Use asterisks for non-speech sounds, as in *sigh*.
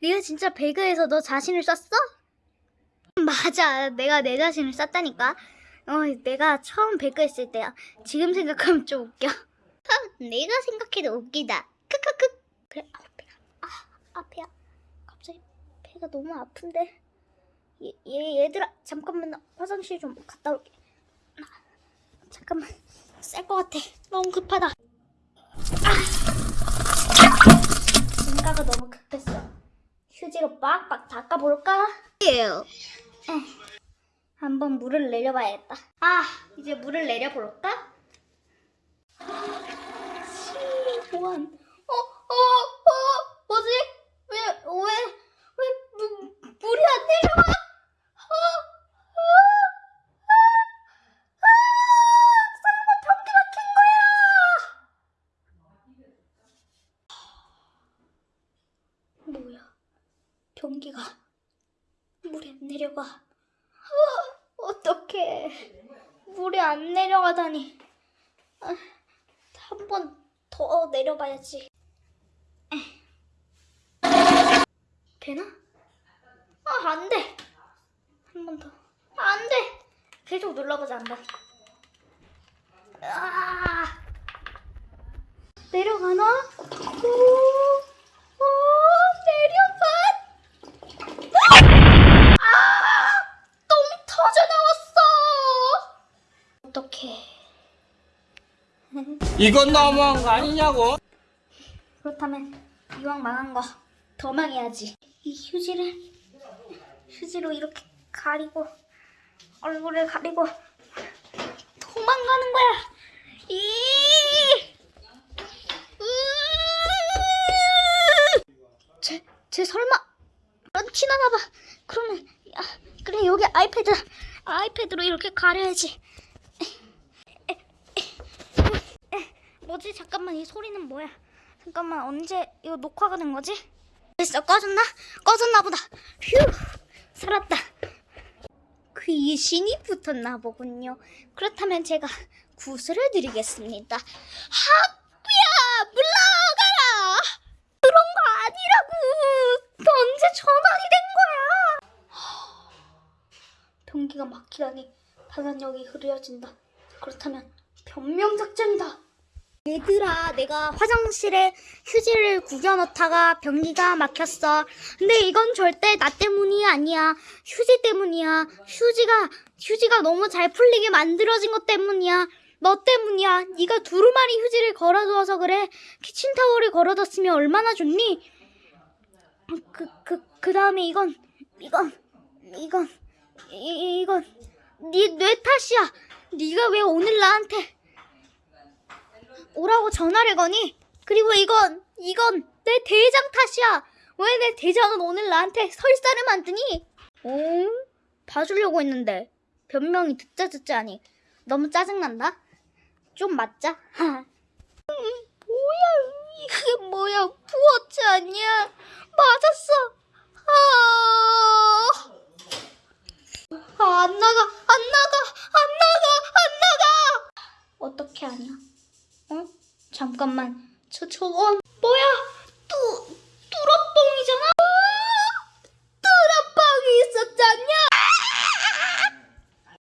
네가 진짜 배그에서 너 자신을 쐈어? *laughs* 맞아. 내가 내 자신을 쐈다니까. 어, 내가 처음 배그 했을 때야. 지금 생각하면 좀 웃겨. *laughs* 내가 생각해도 웃기다. 크크크. 그래, 아, 배가. 아, 아파야. 갑자기 배가 너무 아픈데. 얘, 얘, 얘들아, 잠깐만 나 화장실 좀 갔다 올게. 아, 잠깐만. 쌀 것 같아. 너무 급하다. 아! 생각가 너무 급했어. 휴지로 빡빡 닦아볼까? 에, 한번 물을 내려봐야겠다. 아, 이제 물을 내려볼까? 시원. 어, 어, 어, 뭐지? 왜, 왜, 왜 무, 물이 안 내려와? 어, 어, 아, 아, 설마 변기 막힌 거야? 뭐야? 변기가 안 내려가. 어, 어떡해. 물이 안 내려가다니. 아, 한번 더 내려봐야지. 에. 되나? 아, 안 돼. 한 번 더. 안 돼. 계속 눌러보자, 한 번. 아, 내려가나? 오, 오, 내려가. 아! 똥 터져 나왔어. 어떡해. 이건 너무한 거 아니냐고? 그렇다면 이왕 망한 거 더 망해야지. 이 휴지를 휴지로 이렇게 가리고 얼굴을 가리고 도망가는 거야. 이 쟤, 쟤 설마 런치나나 봐. 그러면 야, 그래 여기 아이패드 아이패드로 이렇게 가려야지. 뭐지? 잠깐만 이 소리는 뭐야? 잠깐만 언제 이거 녹화가 된 거지? 됐어 꺼졌나? 꺼졌나 보다. 휴 살았다. 귀신이 붙었나 보군요. 그렇다면 제가 구슬을 드리겠습니다. 학비야 물러가라. 그런 거 아니라고. 너 언제 전환이 된 거야? 변기가 막히다니 단란력이 흐려진다. 그렇다면 변명 작전이다. 얘들아, 내가 화장실에 휴지를 구겨 넣다가 변기가 막혔어. 근데 이건 절대 나 때문이 아니야. 휴지 때문이야. 휴지가 휴지가 너무 잘 풀리게 만들어진 것 때문이야. 너 때문이야. 네가 두루마리 휴지를 걸어두어서 그래. 키친타월을 걸어뒀으면 얼마나 좋니? 그 그 그 다음에 이건 이건 이건 이, 이건 네 뇌 탓이야. 네가 왜 오늘 나한테 오라고 전화를 거니? 그리고 이건 이건 내 대장 탓이야. 왜 내 대장은 오늘 나한테 설사를 만드니? 어? 봐주려고 했는데 변명이 듣자 듣자 하니 너무 짜증난다. 좀 맞자. *laughs* 음, 뭐야 이게 뭐야 부어치 아니야? 맞았어. 아, 아, 안 나가, 안 나가, 안 나가, 안 나가. 어떻게 하냐? 어? 잠깐만. 저 저건